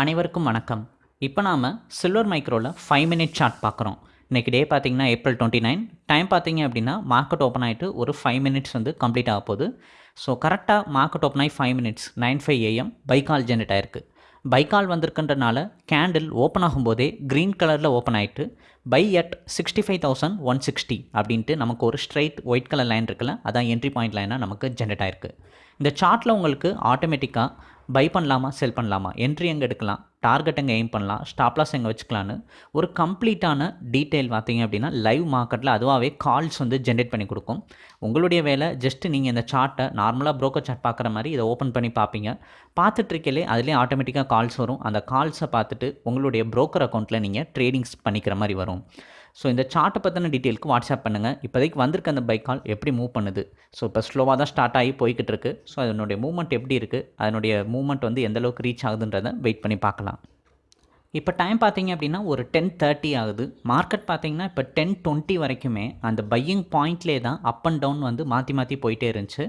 அனைவருக்கும் வணக்கம். இப்போ நாம் சில்வர் மைக்ரோவில் ஃபைவ் மினிட் சார்ட் பார்க்குறோம். இன்றைக்கி டே பார்த்தீங்கன்னா ஏப்ரல் டுவெண்ட்டி நைன் டைம் பார்த்தீங்க அப்படின்னா மார்க்கெட் ஓப்பன் ஆகிட்டு ஒரு ஃபைவ் மினிட்ஸ் வந்து கம்ப்ளீட் ஆக போகுது. ஸோ கரெக்டாக மார்க்கெட் ஓப்பன் ஆகி five minutes nine five AM பைக்கால் ஜென்ரேட் ஆயிருக்கு. பைக்கால் வந்திருக்குன்றனால கேண்டில் ஓப்பன் ஆகும்போதே க்ரீன் கலரில் ஓப்பன் ஆகிட்டு buy at sixty five thousand one sixty அப்படின்ட்டு நமக்கு ஒரு ஸ்ட்ரைட் ஒயிட் கலர் லைன் இருக்குல்ல அதான் என்ட்ரி பாயிண்ட் லைனாக நமக்கு ஜென்ரேட் ஆயிருக்கு. இந்த சார்ட்டில் உங்களுக்கு ஆட்டோமேட்டிக்காக பை பண்ணலாமா செல் பண்ணலாமா? என்ட்ரி எங்கே எடுக்கலாம்? டார்கெட் எங்கே எய்ம் பண்ணலாம்? ஸ்டாப்லாஸ் எங்கே வச்சுக்கலான்னு ஒரு கம்ப்ளீட்டான டீட்டெயில் பார்த்தீங்க அப்படின்னா லைவ் மார்க்கெட்டில் அதுவாகவே கால்ஸ் வந்து ஜென்ரேட் பண்ணி கொடுக்கும். உங்களுடைய வேலை ஜஸ்ட் நீங்கள் இந்த சார்ட்டை நார்மலாக ப்ரோக்கர் சார்ட் பார்க்குற மாதிரி இதை ஓப்பன் பண்ணி பார்ப்பீங்க. பார்த்துட்ருக்கலே அதுலேயே ஆட்டோமேட்டிக்காக கால்ஸ் வரும். அந்த கால்ஸை பார்த்துட்டு உங்களுடைய ப்ரோக்கர் அக்கௌண்ட்டில் நீங்கள் ட்ரேடிங்ஸ் பண்ணிக்கிற மாதிரி வரும். ஸோ இந்த சார்ட்டை பற்றின டீட்டெயிலுக்கு வாட்ஸ்அப் பண்ணுங்கள் இப்போதைக்கு வந்திருக்க அந்த பைக் கால் எப்படி மூவ் பண்ணுது? ஸோ இப்போ ஸ்லோவாக தான் ஸ்டார்ட் ஆகி போய்கிட்டு இருக்குது ஸோ அதனுடைய மூவ்மெண்ட் எப்படி இருக்குது அதனுடைய மூவ்மெண்ட் வந்து எந்த அளவுக்கு ரீச் ஆகுதுன்றதை வெயிட் பண்ணி பார்க்கலாம். இப்போ டைம் பார்த்தீங்க அப்படின்னா ஒரு டென் தேர்ட்டி ஆகுது. மார்க்கெட் பார்த்தீங்கன்னா இப்போ டென் டுவெண்ட்டி வரைக்குமே அந்த பையிங் பாயிண்ட்லே தான் அப் அண்ட் டவுன் வந்து மாற்றி மாற்றி போயிட்டே இருந்துச்சு.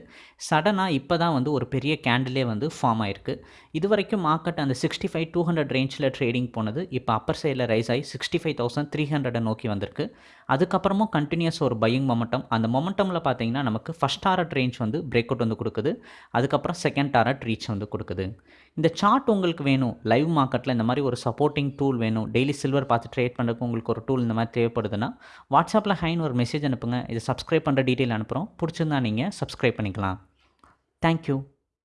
சடனாக இப்போ தான் வந்து ஒரு பெரிய கேண்டிலே வந்து ஃபார்ம் ஆயிருக்கு. இது வரைக்கும் மார்க்கெட் அந்த சிக்ஸ்டி ஃபைவ் டூ ஹண்ட்ரட் ரேஞ்சில் ட்ரேடிங் போனது. இப்போ அப்பர் சைடில் ரைஸ் ஆகி சிக்ஸ்டி ஃபைவ் தௌசண்ட் த்ரீ ஹண்ட்ரடை நோக்கி வந்திருக்கு. அதுக்கப்புறமும் கண்டினியூஸ் ஒரு பையிங் மொமெண்டம் அந்த மொமெண்டமில் பார்த்தீங்கன்னா நமக்கு ஃபஸ்ட் டாரட் ரேஞ்ச் வந்து பிரேக் அவுட் வந்து கொடுக்குது. அதுக்கப்புறம் செகண்ட் டாரட் ரீச் வந்து கொடுக்குது. இந்த சார்ட் உங்களுக்கு வேணும். லைவ் மார்க்கெட்டில் இந்த மாதிரி ஒரு சப்போர்ட் சப்போர்ட்டிங் டூல் வேணும். டெய்லி சில்வர் பார்த்து ட்ரேட் பண்ணுறதுக்கு உங்களுக்கு ஒரு டூல் இந்த மாதிரி தேவைப்படுதுன்னா வாட்ஸ்அப்பில் ஹைன்னு ஒரு மெசேஜ் அனுப்புங்க. இது சப்ஸ்கிரைப் பண்ணுற டீட்டெயில் அனுப்புகிறோம் பிடிச்சிருந்தா நீங்கள் சப்ஸ்கிரைப் பண்ணிக்கலாம். தேங்க்யூ